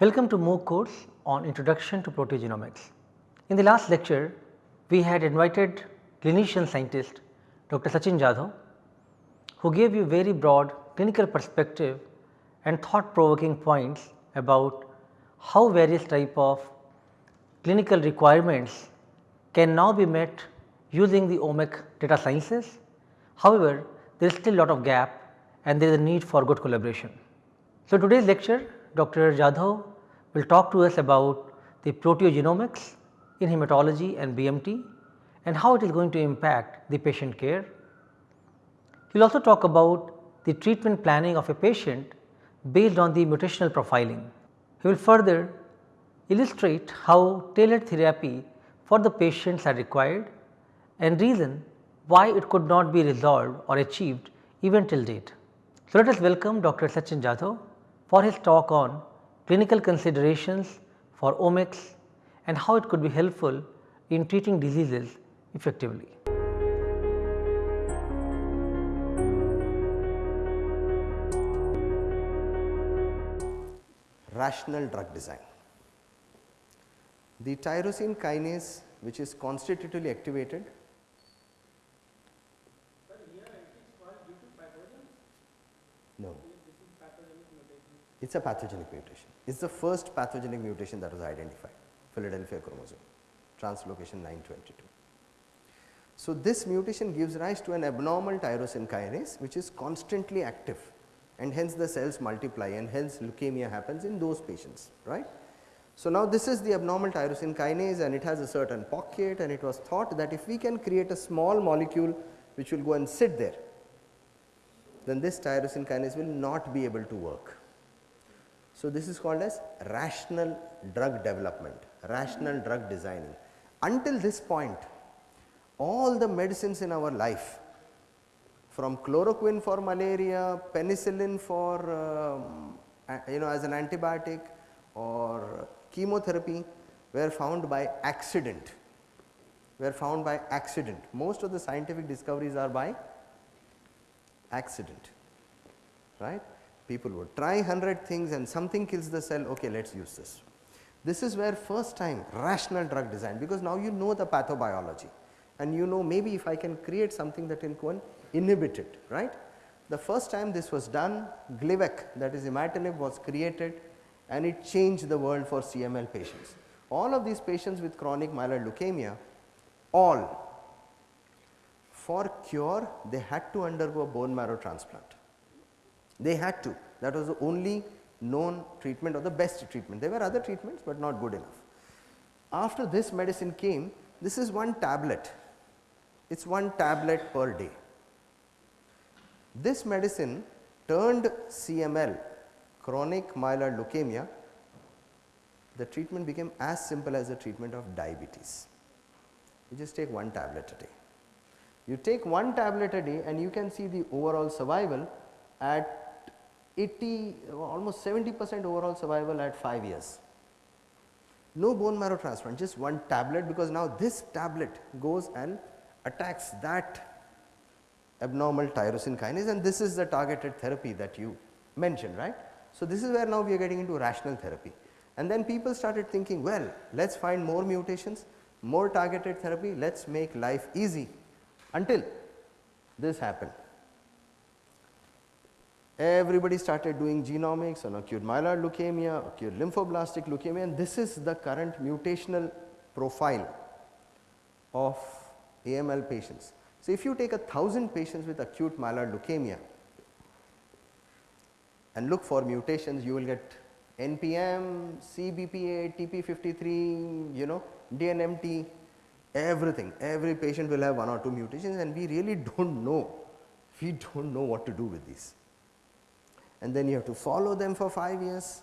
Welcome to MOOC course on Introduction to Proteogenomics. In the last lecture, we had invited clinician scientist Dr. Sachin Jadhav, who gave you very broad clinical perspective and thought provoking points about how various type of clinical requirements can now be met using the OMIC data sciences. However, there is still lot of gap and there is a need for good collaboration. So, today's lecture Dr. Jadhav will talk to us about the proteogenomics in hematology and BMT and how it is going to impact the patient care. He will also talk about the treatment planning of a patient based on the mutational profiling. He will further illustrate how tailored therapy for the patients are required and reason why it could not be resolved or achieved even till date. So, let us welcome Dr. Sachin Jadhav for his talk on clinical considerations for omics and how it could be helpful in treating diseases effectively. Rational drug design. The tyrosine kinase which is constitutively activated No. It is a pathogenic mutation. It is the first pathogenic mutation that was identified, Philadelphia chromosome, translocation 922. So, this mutation gives rise to an abnormal tyrosine kinase which is constantly active and hence the cells multiply and hence leukemia happens in those patients, right. So, now this is the abnormal tyrosine kinase and it has a certain pocket and it was thought that if we can create a small molecule which will go and sit there then this tyrosine kinase will not be able to work. So, this is called as rational drug development, rational drug designing. Until this point all the medicines in our life from chloroquine for malaria, penicillin for uh, you know as an antibiotic or chemotherapy were found by accident, were found by accident. Most of the scientific discoveries are by accident, right. People would try 100 things and something kills the cell, okay, let us use this. This is where first time rational drug design because now you know the pathobiology and you know maybe if I can create something that can inhibit it, right. The first time this was done Glivec that is imatinib was created and it changed the world for CML patients. All of these patients with chronic myeloid leukemia all for cure they had to undergo bone marrow transplant. They had to that was the only known treatment or the best treatment. There were other treatments, but not good enough. After this medicine came this is one tablet, it is one tablet per day. This medicine turned CML chronic myeloid leukemia the treatment became as simple as the treatment of diabetes. You just take one tablet a day. You take one tablet a day and you can see the overall survival at 80 almost 70 percent overall survival at 5 years. No bone marrow transplant just one tablet because now this tablet goes and attacks that abnormal tyrosine kinase and this is the targeted therapy that you mentioned right. So, this is where now we are getting into rational therapy and then people started thinking well let us find more mutations, more targeted therapy, let us make life easy until this happened. Everybody started doing genomics on acute myeloid leukemia, acute lymphoblastic leukemia and this is the current mutational profile of AML patients. So, if you take a thousand patients with acute myeloid leukemia and look for mutations you will get NPM, CEBPA, TP53, you know, DNMT, everything. Every patient will have one or two mutations and we really do not know. We do not know what to do with these and then you have to follow them for 5 years.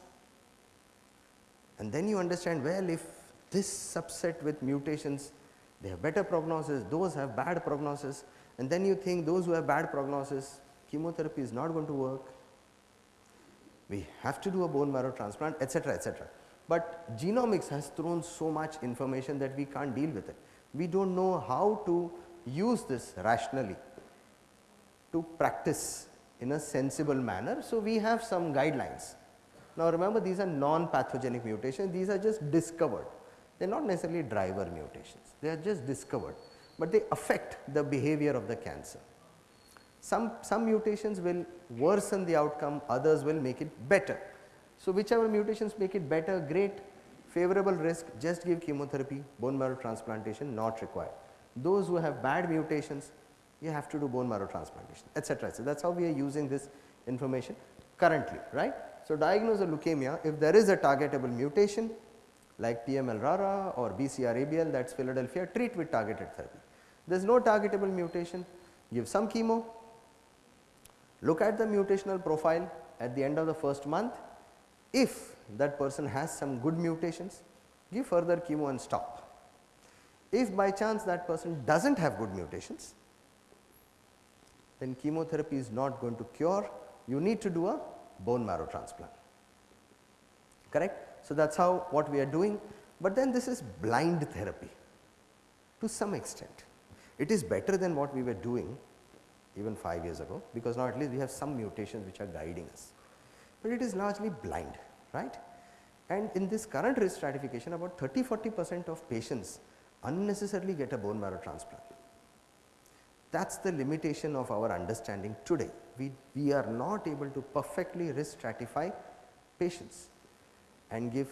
And then you understand well if this subset with mutations they have better prognosis those have bad prognosis and then you think those who have bad prognosis chemotherapy is not going to work. We have to do a bone marrow transplant etc etc but genomics has thrown so much information that we can't deal with it. We do not know how to use this rationally to practice in a sensible manner. So, we have some guidelines Now remember these are non-pathogenic mutations, these are just discovered. They are not necessarily driver mutations, they are just discovered, but they affect the behavior of the cancer. Some, some mutations will worsen the outcome, others will make it better. So, whichever mutations make it better, great, favorable risk, just give chemotherapy, bone marrow transplantation not required. Those who have bad mutations, you have to do bone marrow transplantation, etc. So, that is how we are using this information currently, right. So, diagnose a leukemia if there is a targetable mutation like PML-RARA or BCR-ABL that is Philadelphia, treat with targeted therapy. There is no targetable mutation, give some chemo, look at the mutational profile at the end of the first month. If that person has some good mutations, give further chemo and stop. If by chance that person does not have good mutations, then chemotherapy is not going to cure, you need to do a bone marrow transplant, correct. So, that is how what we are doing, but then this is blind therapy to some extent. It is better than what we were doing even 5 years ago, because now at least we have some mutations which are guiding us, but it is largely blind right. And in this current risk stratification about 30 40 percent of patients unnecessarily get a bone marrow transplant. That is the limitation of our understanding today. We, we are not able to perfectly risk stratify patients and give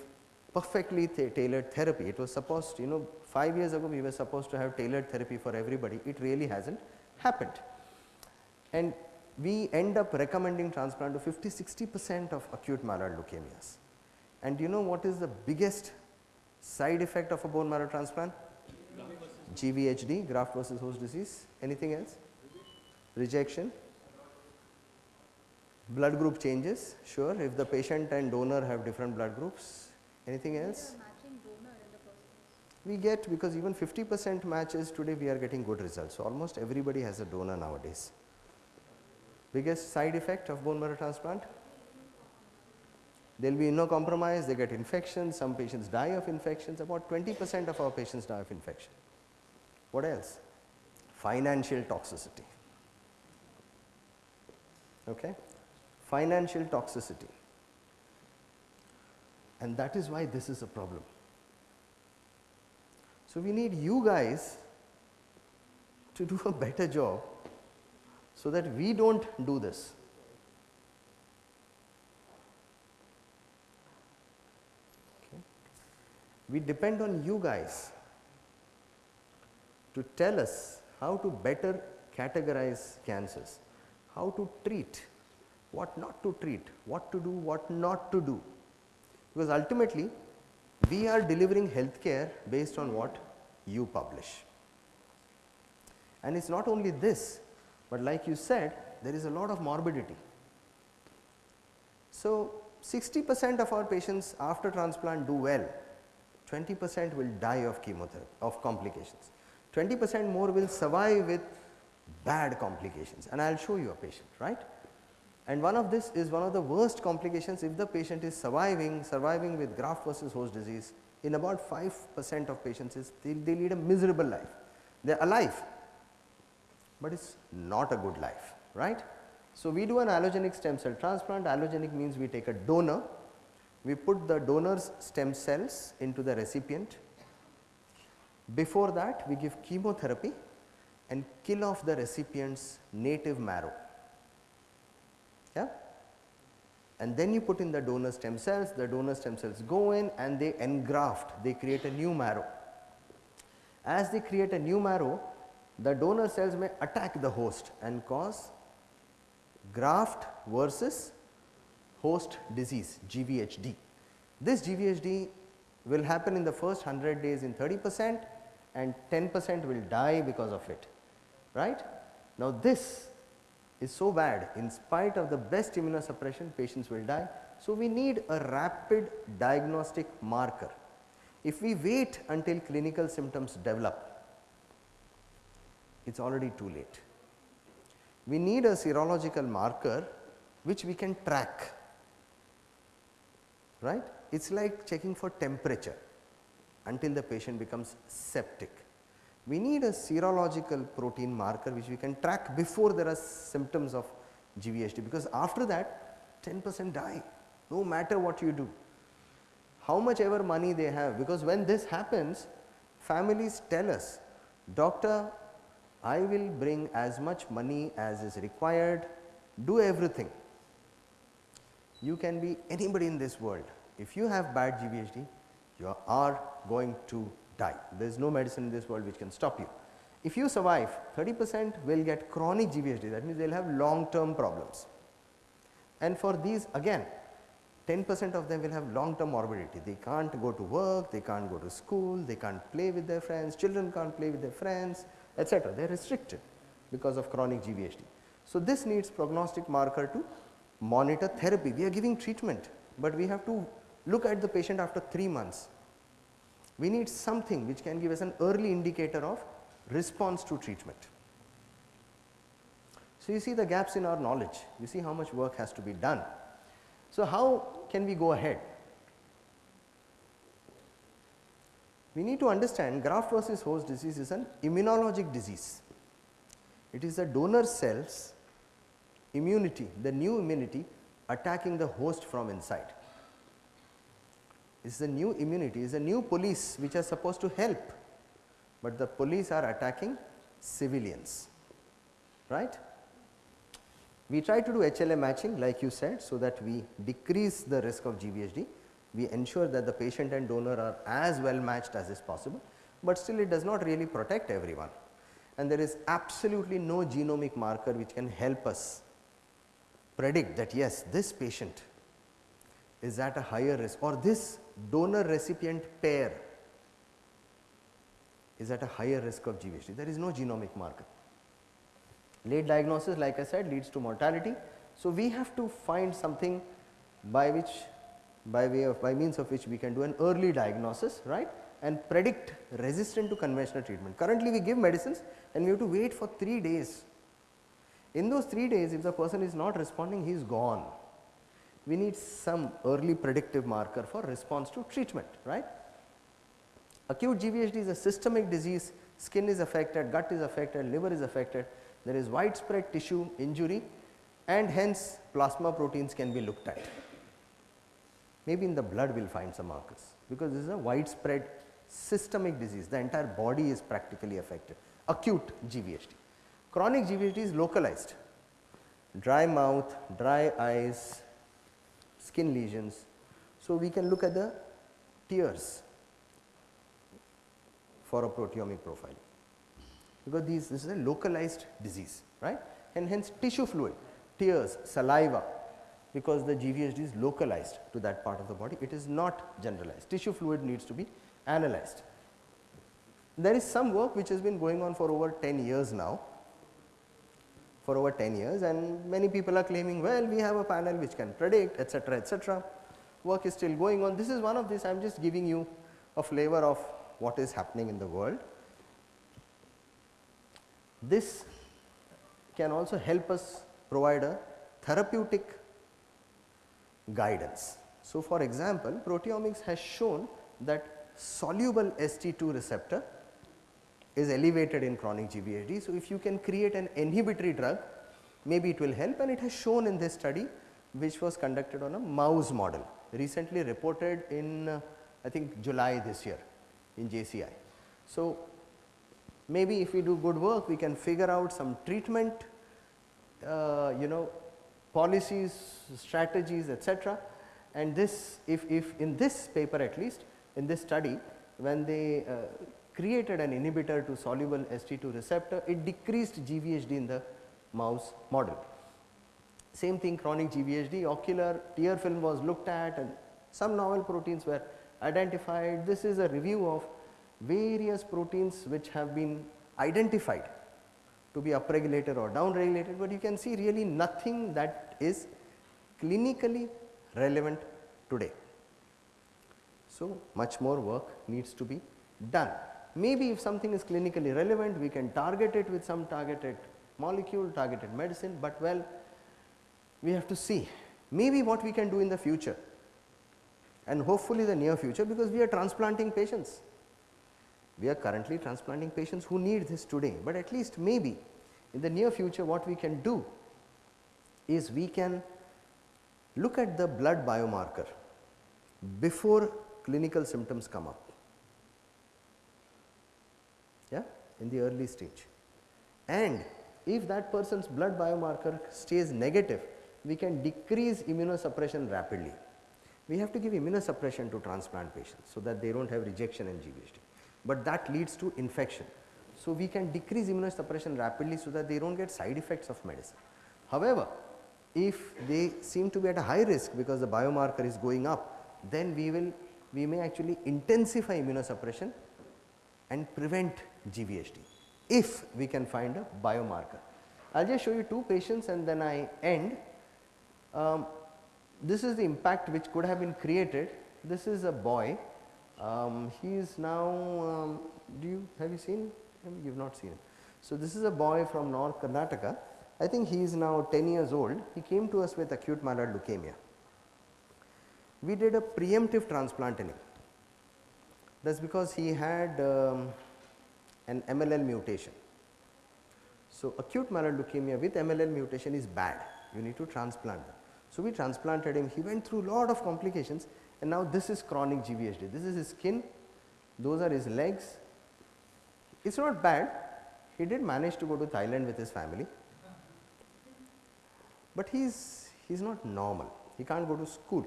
perfectly tailored therapy. It was supposed you know 5 years ago we were supposed to have tailored therapy for everybody, it really has not happened. And we end up recommending transplant to 50 60 percent of acute myeloid leukemias. And you know what is the biggest side effect of a bone marrow transplant? GVHD, graft versus host disease. Anything else? Rejection. Blood group changes, sure, if the patient and donor have different blood groups. Anything else? We get because even 50 percent matches today we are getting good results. So, almost everybody has a donor nowadays. Biggest side effect of bone marrow transplant? There will be no compromise, they get infections, some patients die of infections, about 20 percent of our patients die of infection. What else? Financial toxicity. Okay? Financial toxicity and that is why this is a problem. So, we need you guys to do a better job so that we do not do this. We depend on you guys to tell us how to better categorize cancers, how to treat, what not to treat, what to do, what not to do. Because ultimately we are delivering healthcare based on what you publish. And it is not only this, but like you said there is a lot of morbidity. So, 60 percent of our patients after transplant do well, 20 percent will die of chemotherapy of complications, 20 percent more will survive with bad complications and I will show you a patient right. And one of this is one of the worst complications if the patient is surviving, surviving with graft versus host disease in about 5 percent of patients is they, they lead a miserable life. They are alive, but it is not a good life, right. So, we do an allogenic stem cell transplant, allogenic means we take a donor, we put the donor's stem cells into the recipient. Before that we give chemotherapy and kill off the recipient's native marrow. Yeah? And then you put in the donor stem cells, the donor stem cells go in and they engraft, they create a new marrow. As they create a new marrow, the donor cells may attack the host and cause graft versus host disease GVHD. This GVHD will happen in the first 100 days in 30 percent and 10 percent will die because of it right. Now this is so bad in spite of the best immunosuppression patients will die. So, we need a rapid diagnostic marker. If we wait until clinical symptoms develop it is already too late. We need a serological marker which we can track, right. It is like checking for temperature until the patient becomes septic. We need a serological protein marker which we can track before there are symptoms of GVHD because after that 10 percent die, no matter what you do. How much ever money they have because when this happens families tell us doctor I will bring as much money as is required do everything. You can be anybody in this world if you have bad GVHD you are going to die there is no medicine in this world which can stop you. If you survive 30 percent will get chronic GVHD that means they will have long term problems and for these again 10 percent of them will have long term morbidity. They can't go to work, they can't go to school, they can't play with their friends, children can't play with their friends etc. They are restricted because of chronic GVHD. So, this needs prognostic marker to monitor therapy. We are giving treatment, but we have to look at the patient after 3 months. We need something which can give us an early indicator of response to treatment. So, you see the gaps in our knowledge, you see how much work has to be done. So, how can we go ahead? We need to understand graft versus host disease is an immunologic disease. It is the donor cells immunity, the new immunity attacking the host from inside. Is the new immunity, it is the new police which are supposed to help, but the police are attacking civilians, right. We try to do HLA matching like you said, so that we decrease the risk of GVHD. We ensure that the patient and donor are as well matched as is possible, but still it does not really protect everyone and there is absolutely no genomic marker which can help us predict that yes this patient is at a higher risk or this donor recipient pair is at a higher risk of GVHD. There is no genomic marker. Late diagnosis like I said leads to mortality. So, we have to find something by which by way of by means of which we can do an early diagnosis right and predict resistant to conventional treatment. Currently we give medicines and we have to wait for 3 days. In those 3 days if the person is not responding he is gone. We need some early predictive marker for response to treatment right. Acute GVHD is a systemic disease skin is affected, gut is affected, liver is affected there is widespread tissue injury and hence plasma proteins can be looked at. Maybe in the blood we will find some markers because this is a widespread systemic disease the entire body is practically affected acute GVHD. Chronic GVHD is localized dry mouth, dry eyes, skin lesions. So, we can look at the tears for a proteomic profiling because these this is a localized disease right and hence tissue fluid, tears, saliva because the GVHD is localized to that part of the body it is not generalized tissue fluid needs to be analyzed. There is some work which has been going on for over 10 years now for over 10 years and many people are claiming well we have a panel which can predict etc etc work is still going on. This is one of these I am just giving you a flavor of what is happening in the world. This can also help us provide a therapeutic guidance. So, for example, proteomics has shown that soluble ST2 receptor is elevated in chronic GVHD. So, if you can create an inhibitory drug maybe it will help and it has shown in this study which was conducted on a mouse model recently reported in uh, I think July this year in JCI. So, maybe if we do good work we can figure out some treatment uh, you know policies, strategies etc. and this if, if in this paper at least in this study when they uh, created an inhibitor to soluble ST2 receptor it decreased GVHD in the mouse model. Same thing chronic GVHD ocular tear film was looked at and some novel proteins were identified. This is a review of various proteins which have been identified to be upregulated or downregulated, but you can see really nothing that is clinically relevant today. So, much more work needs to be done. Maybe if something is clinically relevant, we can target it with some targeted molecule, targeted medicine, but well, we have to see maybe what we can do in the future and hopefully the near future because we are transplanting patients. We are currently transplanting patients who need this today, but at least maybe in the near future what we can do is we can look at the blood biomarker before clinical symptoms come up yeah, in the early stage. And if that person's blood biomarker stays negative, we can decrease immunosuppression rapidly. We have to give immunosuppression to transplant patients, so that they do not have rejection in GVHD, but that leads to infection. So, we can decrease immunosuppression rapidly, so that they do not get side effects of medicine. However, if they seem to be at a high risk because the biomarker is going up, then we will we may actually intensify immunosuppression and prevent GVHD if we can find a biomarker. I will just show you two patients and then I end. Um, this is the impact which could have been created. This is a boy. Um, he is now, um, do you, have you seen him? You have not seen him. So, this is a boy from North Karnataka. I think he is now 10 years old. He came to us with acute myeloid leukemia. We did a preemptive transplant in him. That is because he had um, an MLL mutation. So, acute myeloid leukemia with MLL mutation is bad, you need to transplant them. So, we transplanted him, he went through a lot of complications and now this is chronic GVHD, this is his skin, those are his legs. It is not bad, he did manage to go to Thailand with his family, but he is he is not normal, he can't go to school,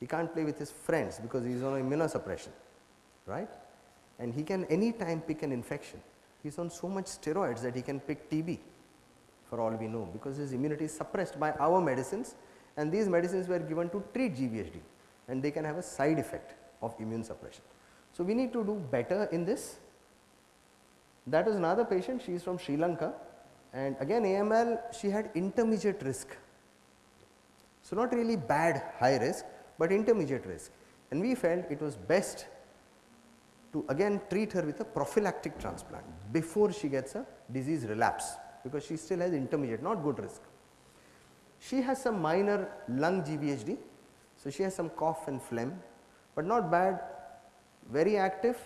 he can't play with his friends because he is on immunosuppression, right and he can any time pick an infection. He is on so much steroids that he can pick TB for all we know because his immunity is suppressed by our medicines and these medicines were given to treat GVHD and they can have a side effect of immune suppression. So, we need to do better in this. That is another patient, she is from Sri Lanka and again AML she had intermediate risk. So, not really bad high risk, but intermediate risk and we felt it was best to again treat her with a prophylactic transplant before she gets a disease relapse because she still has intermediate not good risk. She has some minor lung GVHD. So, she has some cough and phlegm, but not bad very active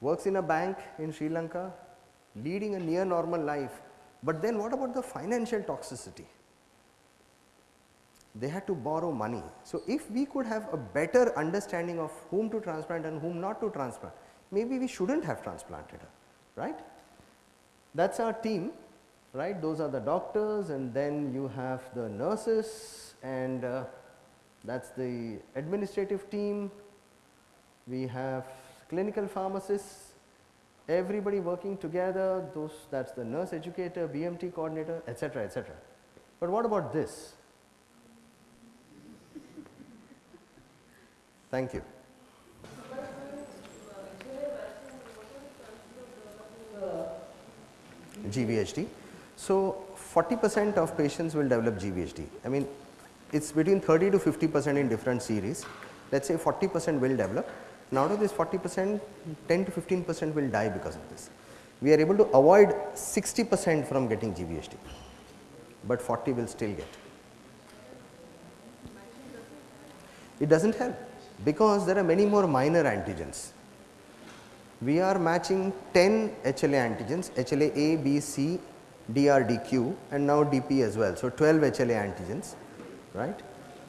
works in a bank in Sri Lanka leading a near normal life, but then what about the financial toxicity? They had to borrow money. So, if we could have a better understanding of whom to transplant and whom not to transplant, maybe we should not have transplanted her, right. That is our team, right. Those are the doctors and then you have the nurses and uh, that is the administrative team. We have clinical pharmacists, everybody working together, those that is the nurse educator, BMT coordinator, etc., etc. But what about this? Thank you. GVHD. So, 40 percent of patients will develop GVHD. I mean it is between 30 to 50 percent in different series. Let us say 40 percent will develop. Now, out of this 40 percent 10 to 15 percent will die because of this. We are able to avoid 60 percent from getting GVHD, but 40 will still get. It does not help because there are many more minor antigens. We are matching 10 HLA antigens HLA A, B, C, DR, DQ and now DP as well. So, 12 HLA antigens right,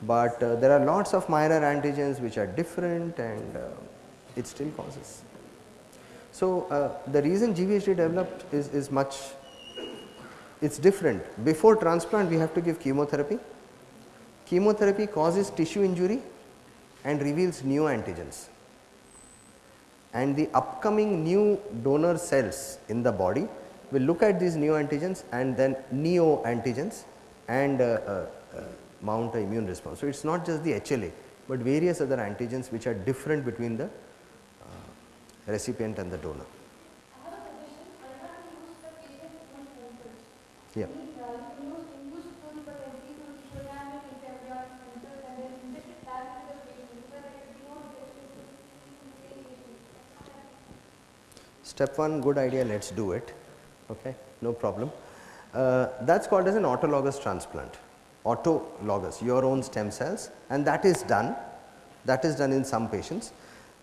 but uh, there are lots of minor antigens which are different and uh, it still causes. So, uh, the reason GVHD developed is, is much it is different. Before transplant we have to give chemotherapy. Chemotherapy causes tissue injury and reveals new antigens. And the upcoming new donor cells in the body will look at these new antigens and then neo antigens and uh, uh, uh, mount a immune response. So, it is not just the HLA, but various other antigens which are different between the uh, recipient and the donor. Yeah. Step 1 good idea let us do it okay no problem. Uh, that is called as an autologous transplant autologous your own stem cells and that is done that is done in some patients.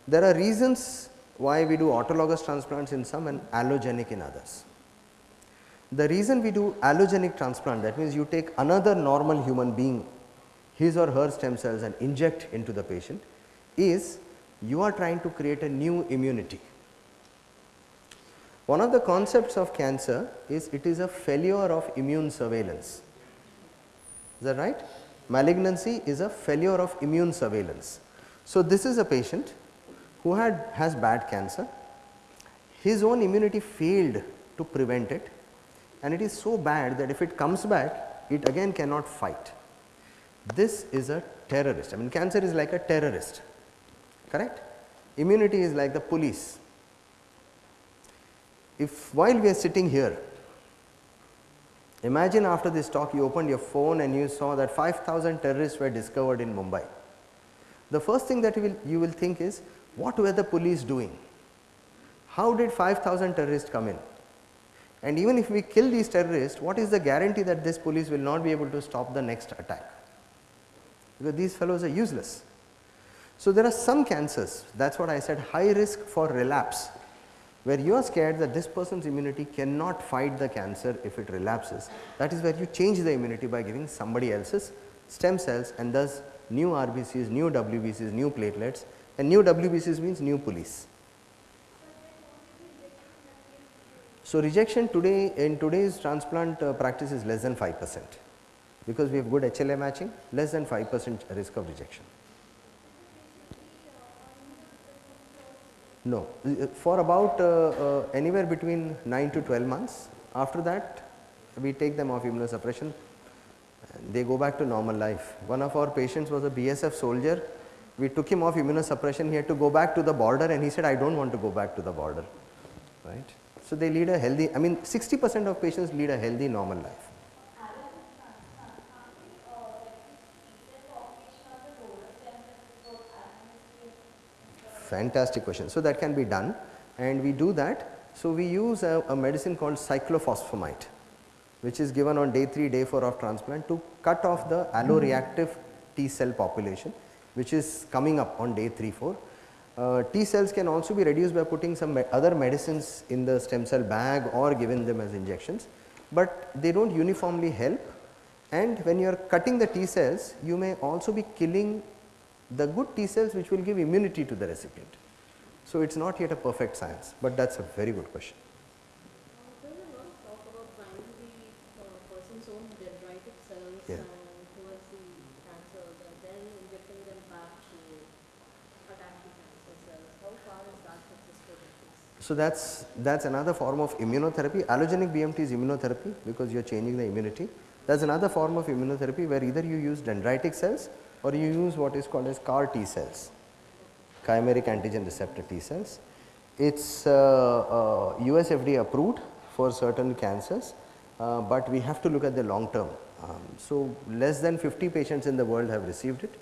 There are reasons why we do autologous transplants in some and allogenic in others. The reason we do allogenic transplant that means you take another normal human being his or her stem cells and inject into the patient is you are trying to create a new immunity. One of the concepts of cancer is it is a failure of immune surveillance. Is that right? Malignancy is a failure of immune surveillance. So, this is a patient who had has bad cancer, his own immunity failed to prevent it and it is so bad that if it comes back it again cannot fight. This is a terrorist, I mean cancer is like a terrorist, correct? Immunity is like the police. If while we are sitting here, imagine after this talk you opened your phone and you saw that 5000 terrorists were discovered in Mumbai. The first thing that you will, you will think is what were the police doing? How did 5000 terrorists come in? And even if we kill these terrorists, what is the guarantee that this police will not be able to stop the next attack? Because these fellows are useless. So, there are some cancers that is what I said high risk for relapse where you are scared that this person's immunity cannot fight the cancer if it relapses. That is where you change the immunity by giving somebody else's stem cells and thus new RBCs, new WBCs, new platelets and new WBCs means new police. So, rejection today in today's transplant uh, practice is less than 5 percent because we have good HLA matching less than 5 percent risk of rejection. No, for about uh, uh, anywhere between 9 to 12 months after that we take them off immunosuppression they go back to normal life. One of our patients was a BSF soldier we took him off immunosuppression he had to go back to the border and he said I do not want to go back to the border right. So, they lead a healthy I mean 60 percent of patients lead a healthy normal life. Fantastic question. So, that can be done and we do that. So, we use a, a medicine called cyclophosphamide which is given on day 3 day 4 of transplant to cut off the alloreactive T cell population which is coming up on day 3 4 uh, T cells can also be reduced by putting some me other medicines in the stem cell bag or given them as injections, but they do not uniformly help and when you are cutting the T cells you may also be killing the good T cells which will give immunity to the recipient. So, it is not yet a perfect science, but that is a very good question. Yeah. So, that is that is another form of immunotherapy allogenic BMT is immunotherapy because you are changing the immunity that is another form of immunotherapy where either you use dendritic cells or you use what is called as CAR T cells chimeric antigen receptor T cells. It is uh, uh, US FDA approved for certain cancers, uh, but we have to look at the long term. Um, so, less than 50 patients in the world have received it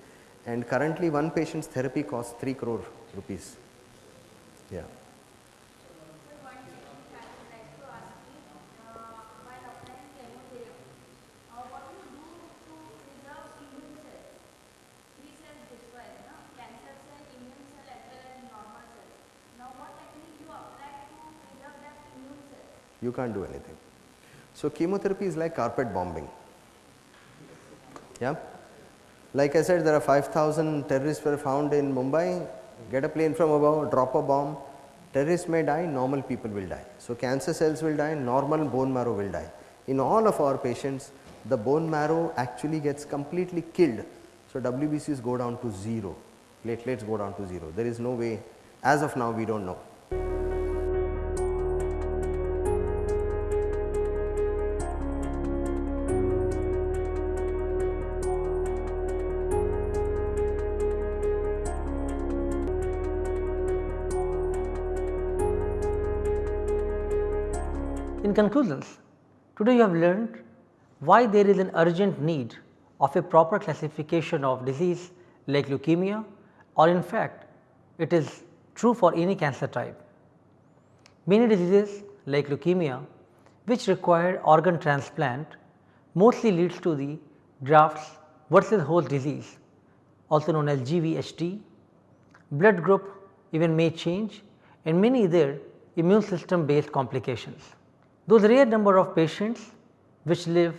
and currently one patient's therapy costs 3 crore rupees. Yeah. Can't do anything. So, chemotherapy is like carpet bombing. Yeah. Like I said there are 5000 terrorists were found in Mumbai, get a plane from above, drop a bomb, terrorists may die, normal people will die. So, cancer cells will die, normal bone marrow will die. In all of our patients the bone marrow actually gets completely killed. So, WBCs go down to 0, platelets go down to 0, there is no way as of now we do not know. Conclusions, today you have learned why there is an urgent need of a proper classification of disease like leukemia or in fact it is true for any cancer type. Many diseases like leukemia which require organ transplant mostly leads to the grafts versus host disease also known as GVHD. Blood group even may change and many other immune system based complications. Those rare number of patients which live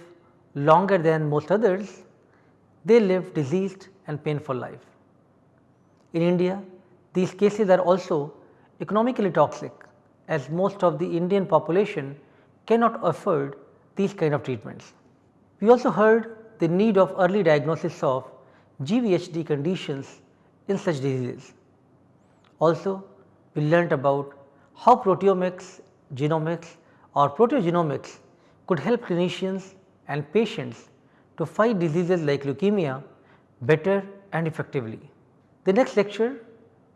longer than most others, they live diseased and painful life. In India, these cases are also economically toxic as most of the Indian population cannot afford these kind of treatments. We also heard the need of early diagnosis of GVHD conditions in such diseases. Also, we learnt about how proteomics, genomics or proteogenomics could help clinicians and patients to fight diseases like leukemia better and effectively. The next lecture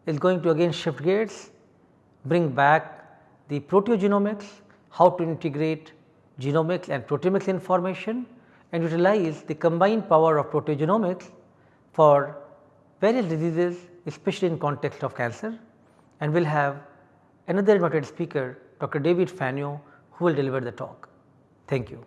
is going to again shift gears, bring back the proteogenomics, how to integrate genomics and proteomics information and utilize the combined power of proteogenomics for various diseases especially in context of cancer and we will have another invited speaker Dr. David Fenyö who will deliver the talk. Thank you.